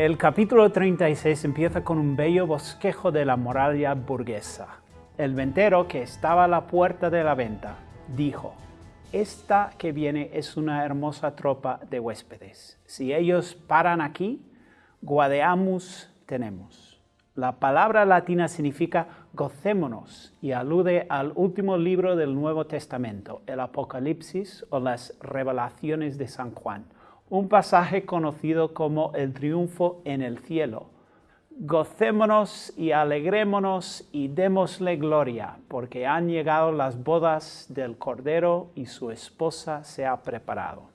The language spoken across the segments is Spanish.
El capítulo 36 empieza con un bello bosquejo de la muralla burguesa. El ventero que estaba a la puerta de la venta dijo, esta que viene es una hermosa tropa de huéspedes. Si ellos paran aquí, guadeamus tenemos. La palabra latina significa gocémonos y alude al último libro del Nuevo Testamento, el Apocalipsis o las Revelaciones de San Juan, un pasaje conocido como el triunfo en el cielo. Gocémonos y alegrémonos y démosle gloria, porque han llegado las bodas del Cordero y su esposa se ha preparado.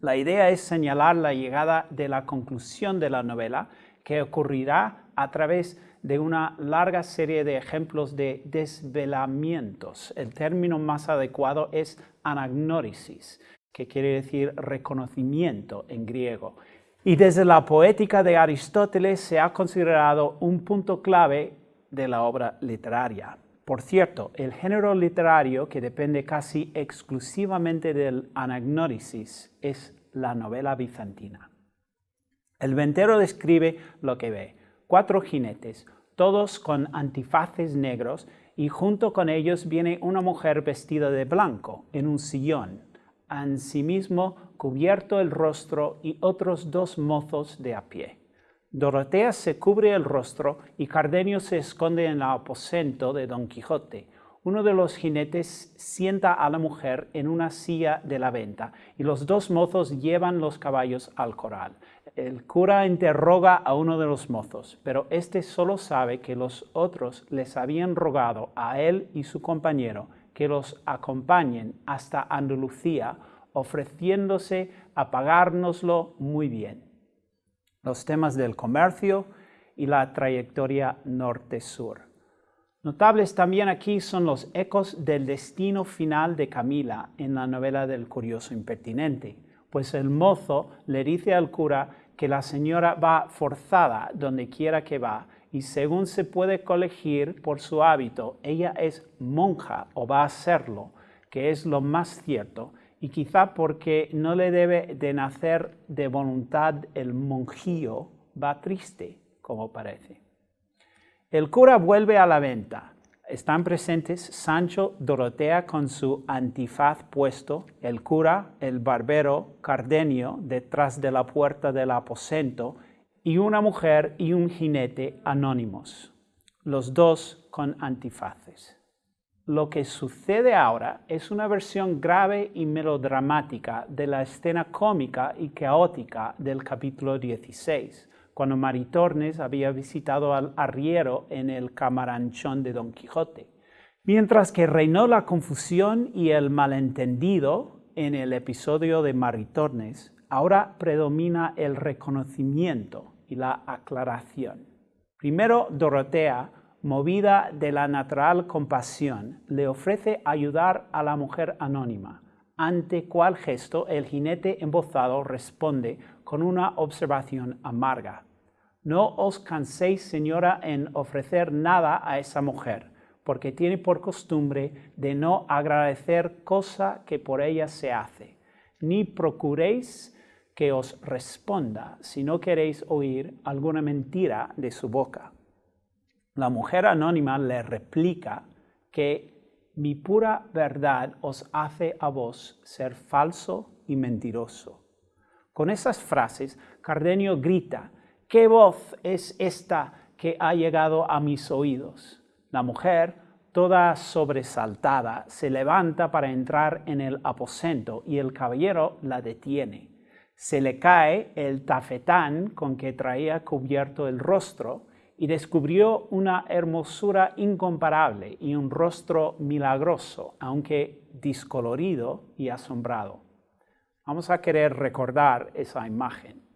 La idea es señalar la llegada de la conclusión de la novela, que ocurrirá a través de una larga serie de ejemplos de desvelamientos. El término más adecuado es anagnórisis, que quiere decir reconocimiento en griego. Y desde la poética de Aristóteles se ha considerado un punto clave de la obra literaria. Por cierto, el género literario que depende casi exclusivamente del anagnórisis es la novela bizantina. El ventero describe lo que ve, cuatro jinetes, todos con antifaces negros, y junto con ellos viene una mujer vestida de blanco, en un sillón, mismo cubierto el rostro y otros dos mozos de a pie. Dorotea se cubre el rostro y Cardenio se esconde en el aposento de Don Quijote. Uno de los jinetes sienta a la mujer en una silla de la venta y los dos mozos llevan los caballos al corral. El cura interroga a uno de los mozos, pero éste solo sabe que los otros les habían rogado a él y su compañero que los acompañen hasta Andalucía, ofreciéndose a pagárnoslo muy bien. Los temas del comercio y la trayectoria norte-sur. Notables también aquí son los ecos del destino final de Camila en la novela del curioso impertinente, pues el mozo le dice al cura que la señora va forzada donde quiera que va y según se puede colegir por su hábito, ella es monja o va a serlo, que es lo más cierto, y quizá porque no le debe de nacer de voluntad el monjío, va triste, como parece. El cura vuelve a la venta. Están presentes Sancho Dorotea con su antifaz puesto, el cura, el barbero, Cardenio, detrás de la puerta del aposento, y una mujer y un jinete anónimos, los dos con antifaces. Lo que sucede ahora es una versión grave y melodramática de la escena cómica y caótica del capítulo 16, cuando Maritornes había visitado al arriero en el camaranchón de Don Quijote. Mientras que reinó la confusión y el malentendido en el episodio de Maritornes, ahora predomina el reconocimiento y la aclaración. Primero, Dorotea, movida de la natural compasión, le ofrece ayudar a la mujer anónima, ante cual gesto el jinete embozado responde con una observación amarga. No os canséis, señora, en ofrecer nada a esa mujer, porque tiene por costumbre de no agradecer cosa que por ella se hace, ni procuréis que os responda si no queréis oír alguna mentira de su boca. La mujer anónima le replica que mi pura verdad os hace a vos ser falso y mentiroso. Con esas frases, Cardenio grita, ¿qué voz es esta que ha llegado a mis oídos? La mujer, toda sobresaltada, se levanta para entrar en el aposento y el caballero la detiene se le cae el tafetán con que traía cubierto el rostro y descubrió una hermosura incomparable y un rostro milagroso, aunque discolorido y asombrado. Vamos a querer recordar esa imagen.